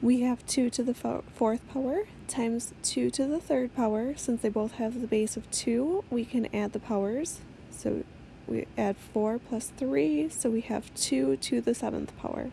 We have 2 to the fourth power times 2 to the third power. Since they both have the base of 2, we can add the powers. So we add 4 plus 3, so we have 2 to the seventh power.